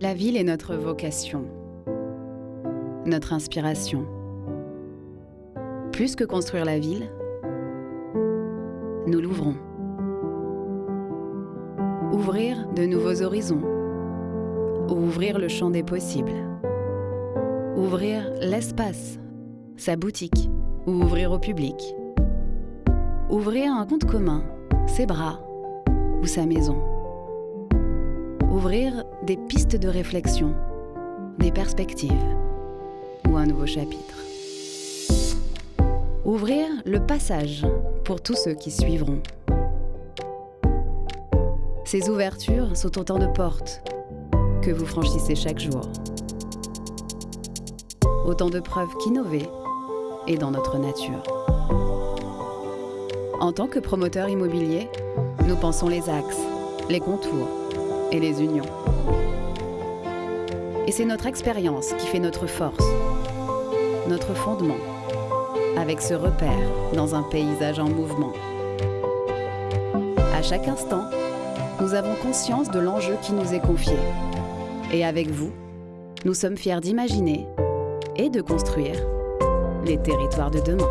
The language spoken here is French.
La ville est notre vocation, notre inspiration. Plus que construire la ville, nous l'ouvrons. Ouvrir de nouveaux horizons. Ouvrir le champ des possibles. Ouvrir l'espace, sa boutique, ou ouvrir au public. Ouvrir un compte commun, ses bras ou sa maison. Ouvrir des pistes de réflexion, des perspectives ou un nouveau chapitre. Ouvrir le passage pour tous ceux qui suivront. Ces ouvertures sont autant de portes que vous franchissez chaque jour. Autant de preuves qu'innover est dans notre nature. En tant que promoteur immobilier, nous pensons les axes, les contours et les unions. Et c'est notre expérience qui fait notre force, notre fondement, avec ce repère dans un paysage en mouvement. À chaque instant, nous avons conscience de l'enjeu qui nous est confié. Et avec vous, nous sommes fiers d'imaginer et de construire les territoires de demain.